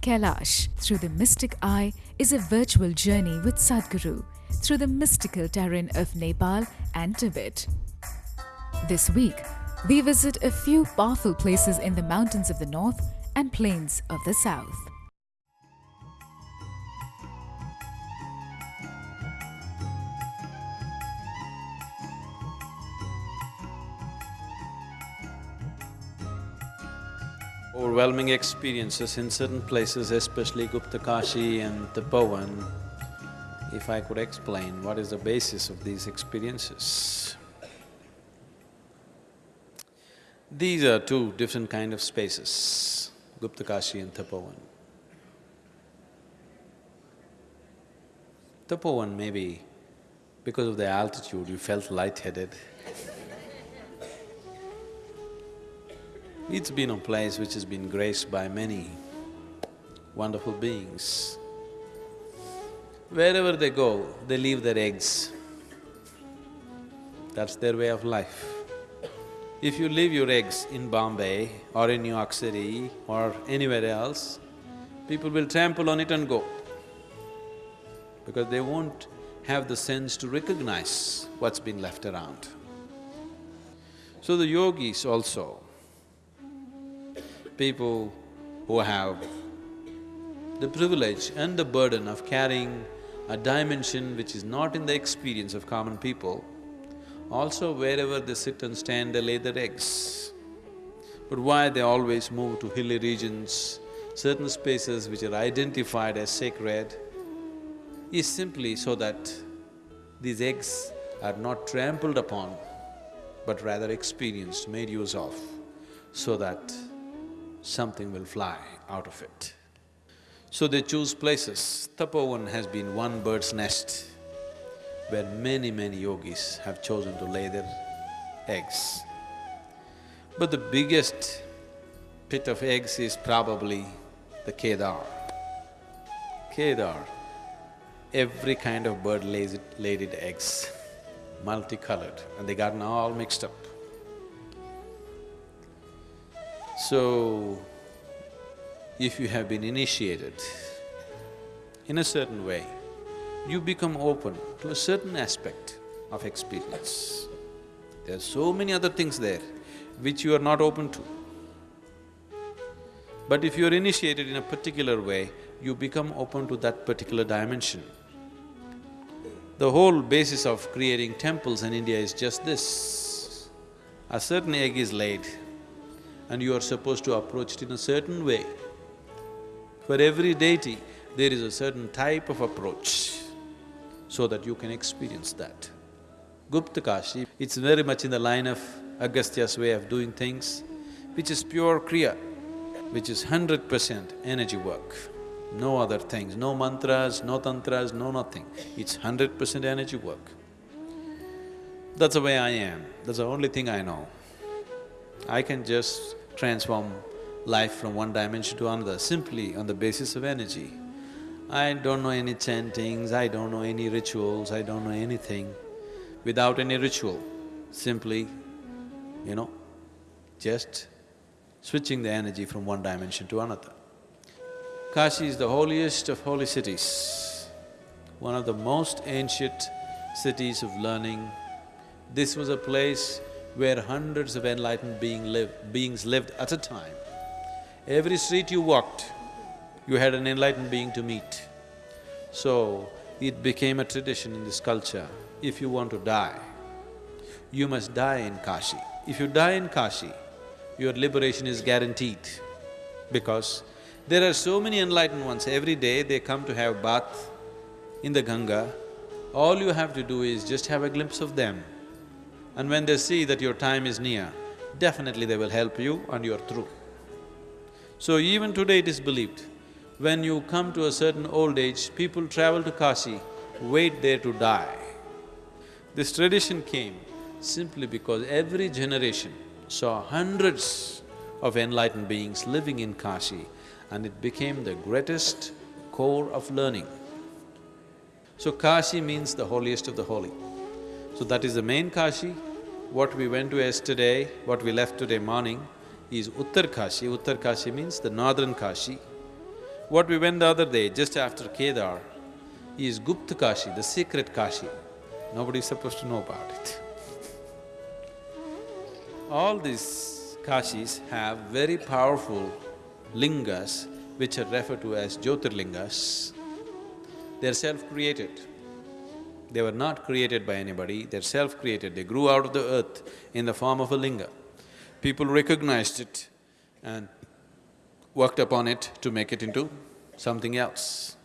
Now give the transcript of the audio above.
Kailash through the mystic eye is a virtual journey with Sadhguru through the mystical terrain of Nepal and Tibet. This week, we visit a few powerful places in the mountains of the north and plains of the south. Overwhelming experiences in certain places, especially Gupta Kashi and Tapovan. If I could explain what is the basis of these experiences. These are two different kind of spaces, Gupta Kashi and Tapovan. Tapovan maybe because of the altitude you felt lightheaded It's been a place which has been graced by many wonderful beings. Wherever they go, they leave their eggs. That's their way of life. If you leave your eggs in Bombay or in New York City or anywhere else, people will trample on it and go because they won't have the sense to recognize what's been left around. So the yogis also, people who have the privilege and the burden of carrying a dimension which is not in the experience of common people, also wherever they sit and stand, they lay their eggs. But why they always move to hilly regions, certain spaces which are identified as sacred, is simply so that these eggs are not trampled upon, but rather experienced, made use of, so that something will fly out of it. So they choose places. Tapovan has been one bird's nest where many, many yogis have chosen to lay their eggs. But the biggest pit of eggs is probably the Kedar. Kedar, every kind of bird lays it, laid its eggs, multicolored, and they gotten all mixed up. So, if you have been initiated in a certain way, you become open to a certain aspect of experience. There are so many other things there which you are not open to. But if you are initiated in a particular way, you become open to that particular dimension. The whole basis of creating temples in India is just this. A certain egg is laid, and you are supposed to approach it in a certain way. For every deity, there is a certain type of approach so that you can experience that. Gupta Kashi, it's very much in the line of Agastya's way of doing things, which is pure Kriya, which is hundred percent energy work. No other things, no mantras, no tantras, no nothing. It's hundred percent energy work. That's the way I am, that's the only thing I know. I can just transform life from one dimension to another simply on the basis of energy. I don't know any chantings, I don't know any rituals, I don't know anything. Without any ritual, simply, you know, just switching the energy from one dimension to another. Kashi is the holiest of holy cities, one of the most ancient cities of learning. This was a place where hundreds of enlightened being live, beings lived at a time. Every street you walked, you had an enlightened being to meet. So, it became a tradition in this culture, if you want to die, you must die in Kashi. If you die in Kashi, your liberation is guaranteed because there are so many enlightened ones, every day they come to have bath in the Ganga, all you have to do is just have a glimpse of them and when they see that your time is near, definitely they will help you and you're through. So even today it is believed, when you come to a certain old age, people travel to Kashi, wait there to die. This tradition came simply because every generation saw hundreds of enlightened beings living in Kashi and it became the greatest core of learning. So Kashi means the holiest of the holy. So that is the main Kashi what we went to yesterday, what we left today morning is Uttar Kashi. Uttar Kashi means the northern Kashi. What we went the other day, just after Kedar, is Gupta Kashi, the secret Kashi. Nobody is supposed to know about it. All these Kashis have very powerful lingas which are referred to as Jyotirlingas. They're self-created. They were not created by anybody, they're self-created. They grew out of the earth in the form of a linga. People recognized it and worked upon it to make it into something else.